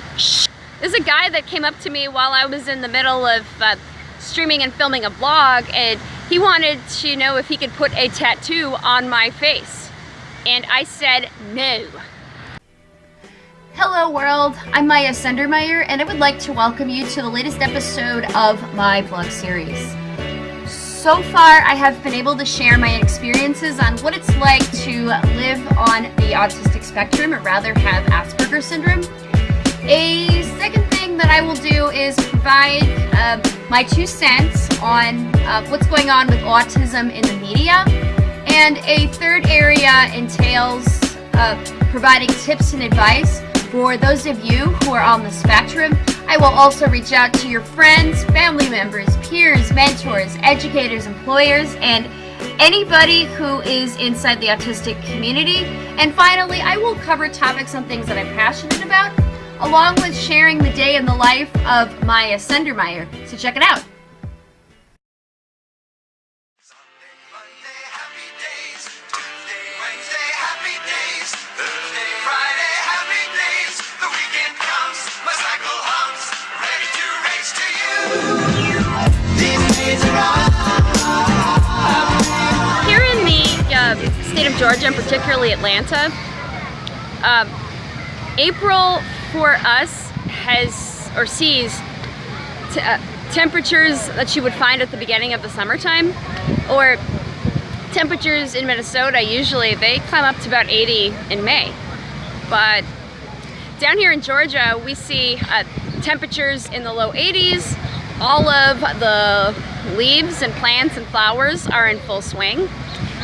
Holy sh There's a guy that came up to me while I was in the middle of uh, streaming and filming a vlog and he wanted to know if he could put a tattoo on my face. And I said no. Hello world, I'm Maya Sendermeyer and I would like to welcome you to the latest episode of my vlog series. So far I have been able to share my experiences on what it's like to live on the autistic spectrum or rather have Asperger's syndrome. A second thing that I will do is provide uh, my two cents on uh, what's going on with autism in the media. And a third area entails uh, providing tips and advice for those of you who are on the spectrum, I will also reach out to your friends, family members, peers, mentors, educators, employers, and anybody who is inside the autistic community. And finally, I will cover topics on things that I'm passionate about, along with sharing the day in the life of Maya Sendermeyer. So check it out. Here in the uh state of Georgia and particularly Atlanta. Um, April for us has or sees uh, temperatures that you would find at the beginning of the summertime or temperatures in Minnesota usually they climb up to about 80 in May. But down here in Georgia we see uh, temperatures in the low 80s all of the leaves and plants and flowers are in full swing.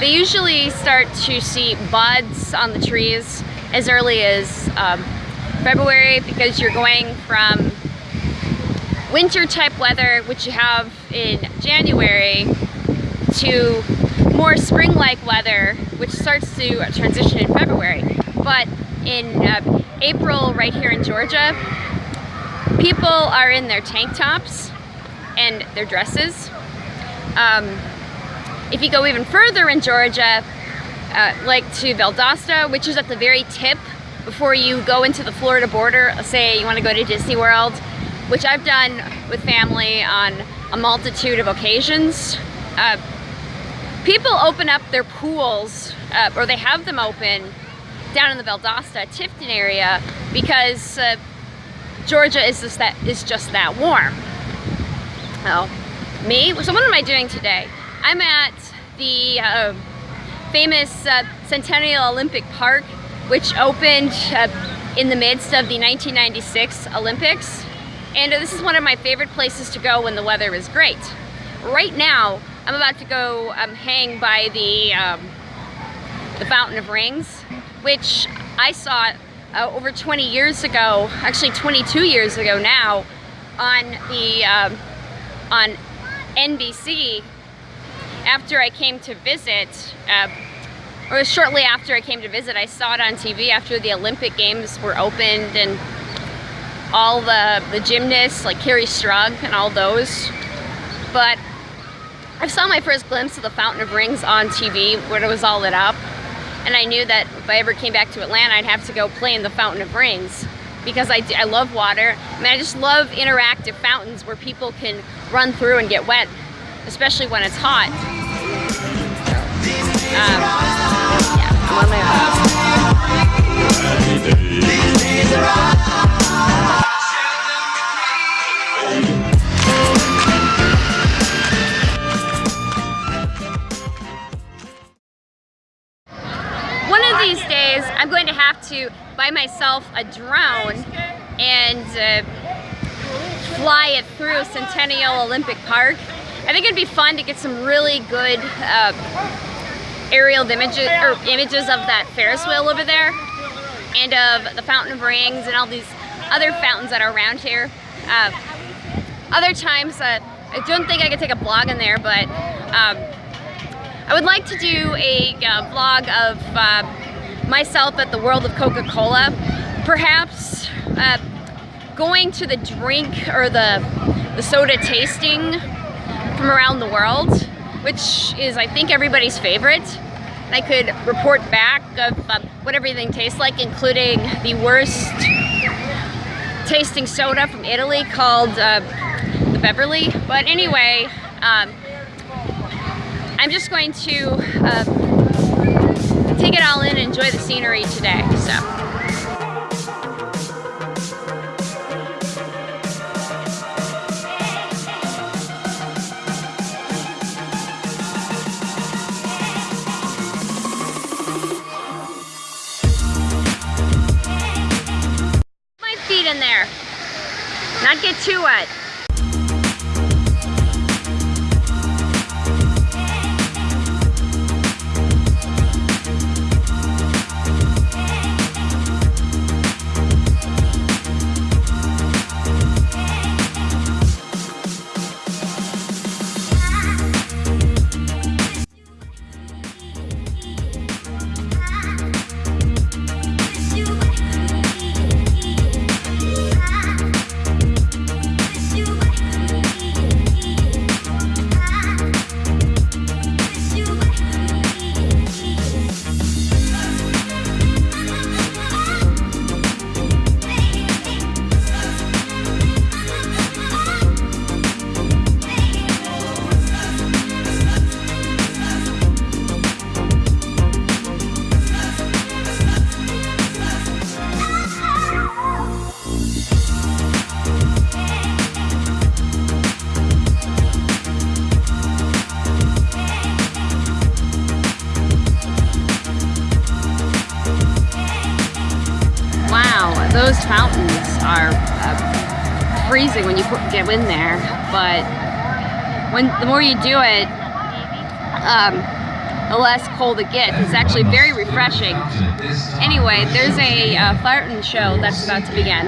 They usually start to see buds on the trees as early as um, February because you're going from winter type weather, which you have in January, to more spring-like weather, which starts to transition in February. But in uh, April, right here in Georgia, people are in their tank tops and their dresses. Um, if you go even further in Georgia, uh, like to Valdosta, which is at the very tip before you go into the Florida border, say you want to go to Disney World, which I've done with family on a multitude of occasions. Uh, people open up their pools, uh, or they have them open down in the Valdosta, Tifton area, because uh, Georgia is just that is just that warm. Oh, me? So what am I doing today? I'm at the uh, famous uh, Centennial Olympic Park, which opened uh, in the midst of the 1996 Olympics. And this is one of my favorite places to go when the weather is great. Right now, I'm about to go um, hang by the, um, the Fountain of Rings, which I saw uh, over 20 years ago, actually 22 years ago now, on the um, on NBC after I came to visit, uh, or shortly after I came to visit, I saw it on TV after the Olympic Games were opened and all the, the gymnasts like Kerri Strug and all those. But I saw my first glimpse of the Fountain of Rings on TV when it was all lit up. And I knew that if I ever came back to Atlanta, I'd have to go play in the Fountain of Rings because I, I love water. I mean, I just love interactive fountains where people can run through and get wet especially when it's hot. Um, One of these days, I'm going to have to buy myself a drone and uh, fly it through Centennial Olympic Park. I think it'd be fun to get some really good uh, aerial images or images of that Ferris wheel over there and of the Fountain of Rings and all these other fountains that are around here. Uh, other times, uh, I don't think I could take a vlog in there, but um, I would like to do a uh, vlog of uh, myself at the World of Coca-Cola. Perhaps uh, going to the drink or the, the soda tasting from around the world, which is, I think, everybody's favorite. And I could report back of um, what everything tastes like, including the worst tasting soda from Italy called uh, the Beverly. But anyway, um, I'm just going to uh, take it all in and enjoy the scenery today. So. Not get too wet. Freezing when you put, get in there, but when the more you do it, um, the less cold it gets. It's actually very refreshing. Anyway, there's a uh, fountain show that's about to begin.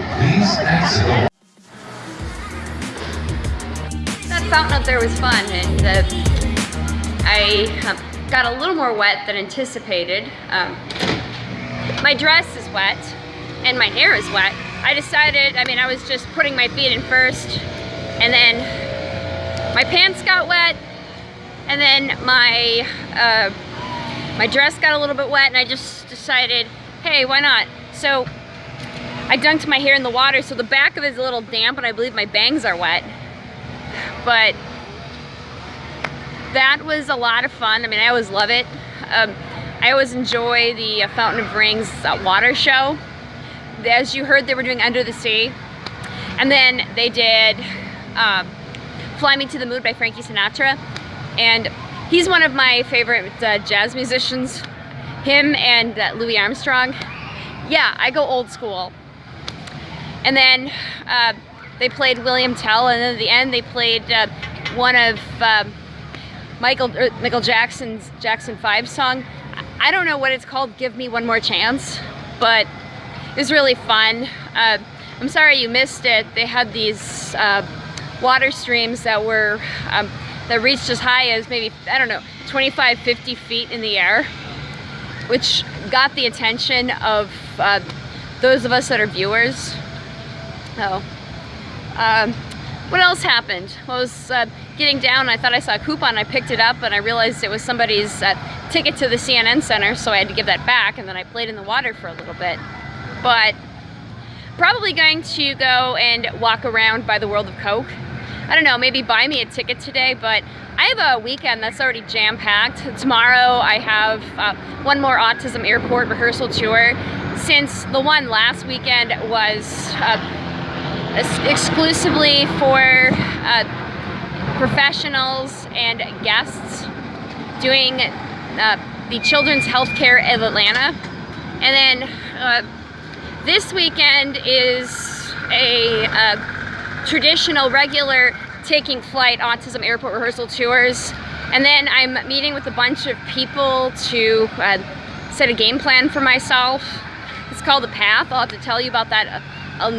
That fountain up there was fun, and I got a little more wet than anticipated. Um, my dress is wet, and my hair is wet, I decided, I mean, I was just putting my feet in first, and then my pants got wet, and then my, uh, my dress got a little bit wet, and I just decided, hey, why not? So I dunked my hair in the water, so the back of it is a little damp, and I believe my bangs are wet. But that was a lot of fun. I mean, I always love it. Um, I always enjoy the Fountain of Rings uh, water show as you heard, they were doing Under the Sea. And then they did um, Fly Me to the Moon by Frankie Sinatra. And he's one of my favorite uh, jazz musicians. Him and uh, Louis Armstrong. Yeah, I go old school. And then uh, they played William Tell, and then at the end they played uh, one of um, Michael er, Michael Jackson's Jackson 5 song. I don't know what it's called, Give Me One More Chance, but it was really fun. Uh, I'm sorry you missed it. They had these uh, water streams that were um, that reached as high as maybe, I don't know, 25, 50 feet in the air, which got the attention of uh, those of us that are viewers. Um, what else happened? I was uh, getting down, I thought I saw a coupon, I picked it up, and I realized it was somebody's uh, ticket to the CNN Center, so I had to give that back, and then I played in the water for a little bit but probably going to go and walk around by the World of Coke. I don't know, maybe buy me a ticket today, but I have a weekend that's already jam-packed. Tomorrow I have uh, one more Autism Airport rehearsal tour. Since the one last weekend was uh, exclusively for uh, professionals and guests doing uh, the Children's Healthcare of Atlanta. And then uh, this weekend is a, a traditional, regular taking flight autism airport rehearsal tours. And then I'm meeting with a bunch of people to uh, set a game plan for myself. It's called The Path. I'll have to tell you about that uh,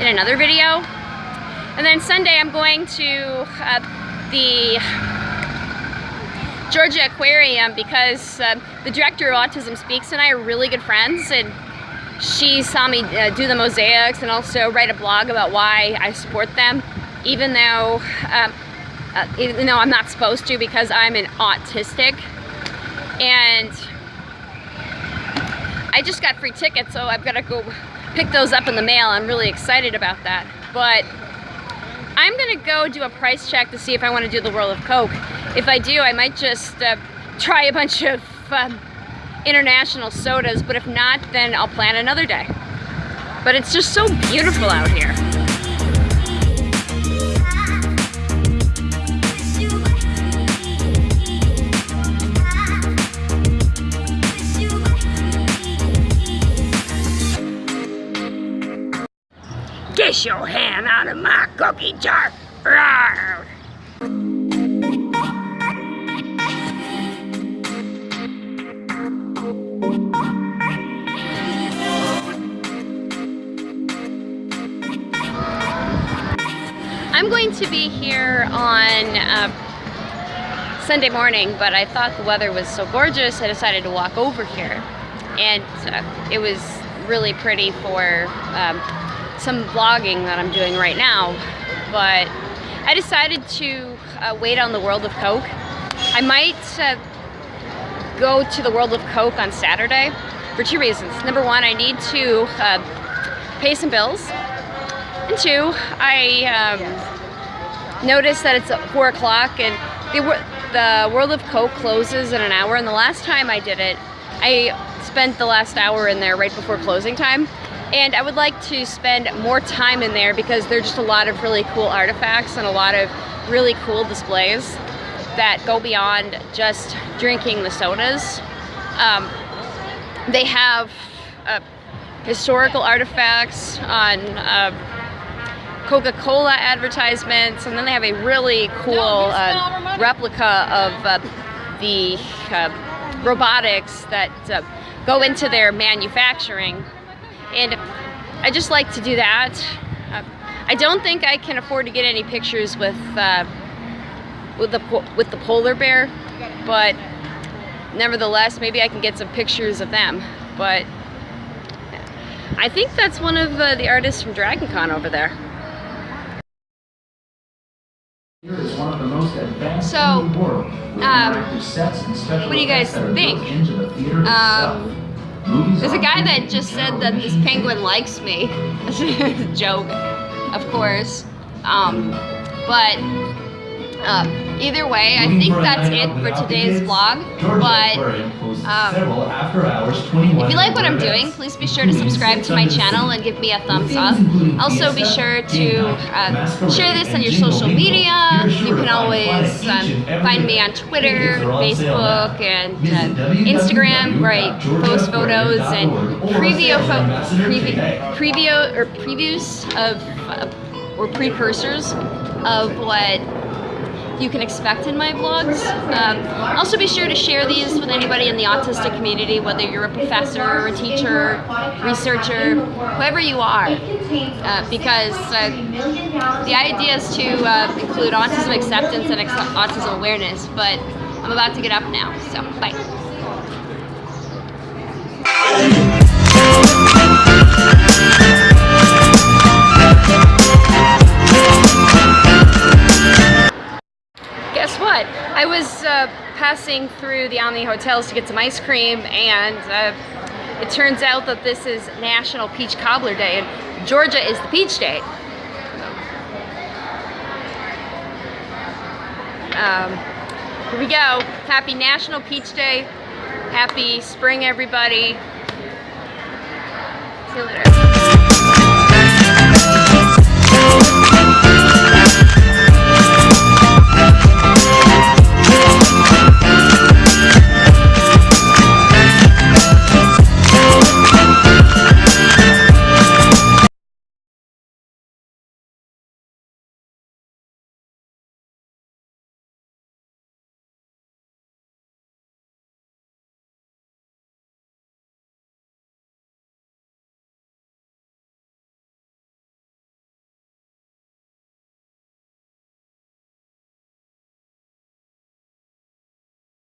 in another video. And then Sunday I'm going to uh, the Georgia Aquarium because uh, the director of Autism Speaks and I are really good friends and she saw me uh, do the mosaics and also write a blog about why I support them, even though, um, uh, even though I'm not supposed to because I'm an autistic. And I just got free tickets, so I've got to go pick those up in the mail. I'm really excited about that. But I'm gonna go do a price check to see if I want to do the World of Coke. If I do, I might just uh, try a bunch of um, international sodas, but if not, then I'll plan another day. But it's just so beautiful out here. Get your hand out of my cookie jar. Rawr. To be here on uh, Sunday morning, but I thought the weather was so gorgeous, I decided to walk over here. And uh, it was really pretty for um, some vlogging that I'm doing right now. But I decided to uh, wait on the World of Coke. I might uh, go to the World of Coke on Saturday for two reasons. Number one, I need to uh, pay some bills. And two, I um, noticed that it's 4 o'clock and the, the World of Coke closes in an hour. And the last time I did it, I spent the last hour in there right before closing time. And I would like to spend more time in there because there's just a lot of really cool artifacts and a lot of really cool displays that go beyond just drinking the sodas. Um, they have uh, historical artifacts on uh, Coca-Cola advertisements, and then they have a really cool uh, replica of uh, the uh, robotics that uh, go into their manufacturing. And I just like to do that. Uh, I don't think I can afford to get any pictures with uh, with the with the polar bear, but nevertheless, maybe I can get some pictures of them. But I think that's one of the artists from DragonCon over there. So, um, what do you guys think? Um, there's a guy that just said that this penguin likes me. That's a joke, of course. Um, but um, either way, I think that's it for today's vlog. But um, if you like what I'm doing, please be sure to subscribe to my channel and give me a thumbs up. Also, be sure to uh, share this on your social media. You can always um, find me on Twitter, Facebook, and uh, Instagram, where I post photos and preview, preview, preview or previews of uh, or precursors of what you can expect in my vlogs. Um, also be sure to share these with anybody in the autistic community, whether you're a professor or a teacher, researcher, whoever you are. Uh, because uh, the idea is to uh, include autism acceptance and autism awareness, but I'm about to get up now, so bye. I was uh, passing through the Omni Hotels to get some ice cream and uh, it turns out that this is National Peach Cobbler Day and Georgia is the peach state. Um, here we go. Happy National Peach Day. Happy spring, everybody. See you later.